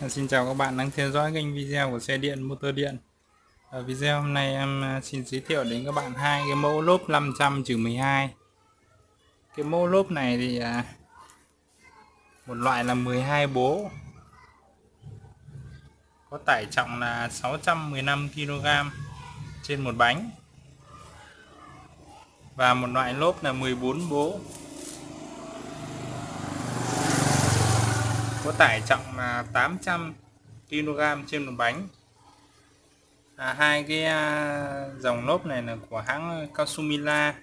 Dạ, xin chào các bạn đang theo dõi kênh video của xe điện motor điện. Ở video hôm nay em à, xin giới thiệu đến các bạn hai cái mẫu lốp 500-12 Cái mẫu lốp này thì à, một loại là 12 bố. Có tải trọng là 615kg trên một bánh. Và một loại lốp là 14 bố. Có tải trọng là 800 kg trên một bánh. À, hai cái à, dòng lốp này là của hãng Kasumila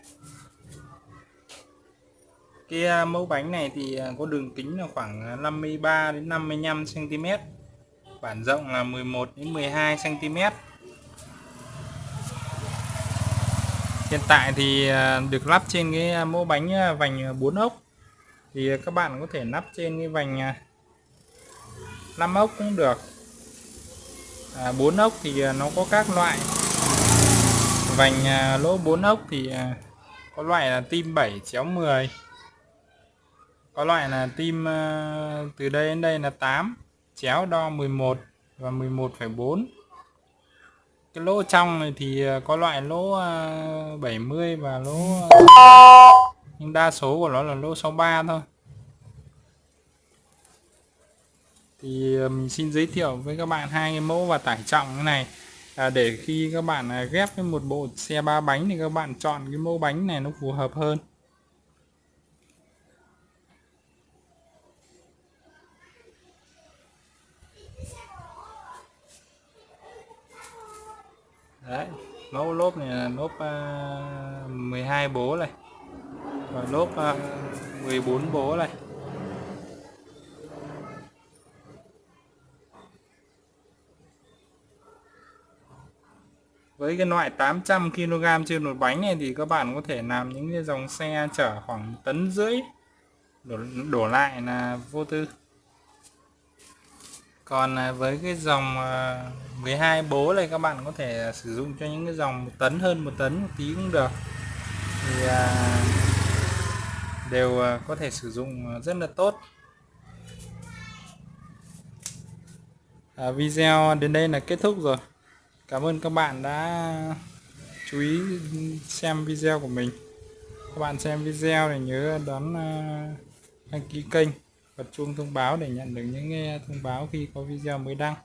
cái à, mẫu bánh này thì à, có đường kính là khoảng à, 53 đến 55 cm bản rộng là 11 đến 12 cm hiện tại thì à, được lắp trên cái mẫu bánh vành 4 ốc. Thì các bạn có thể lắp trên cái vành 5 ốc cũng được. À, 4 ốc thì à, nó có các loại. Vành à, lỗ 4 ốc thì à, có loại là tim 7 chéo 10 có loại là tim à, từ đây đến đây là 8 chéo đo 11 và 11,4 cái lỗ trong này thì à, có loại lỗ à, 70 và lỗ nhưng đa số của nó là lỗ 63 thôi. Thì ờ, mình xin giới thiệu với các bạn hai cái mẫu và tải trọng như này. À, để khi các bạn à, ghép với một bộ xe ba bánh thì các bạn chọn cái mẫu bánh này nó phù hợp hơn. Đấy mẫu lốp này là lốp à, uh, 12 bố này và lốp à, uh, 14 bố này. Với cái loại 800 kg trên một bánh này thì các bạn có thể làm những cái dòng xe chở khoảng tấn rưỡi. Đổ, đổ lại là vô tư. Còn à, với cái dòng à, 12 bố này các bạn có thể sử dụng cho những cái dòng một tấn hơn một tấn một tí cũng được. Thì à, đều à, có thể sử dụng rất là tốt. À, video đến đây là kết thúc rồi. Cảm ơn các bạn đã chú ý xem video của mình. Các bạn xem video thì nhớ đón à, đăng ký kênh, bật chuông thông báo để nhận được những thông báo khi có video mới đăng.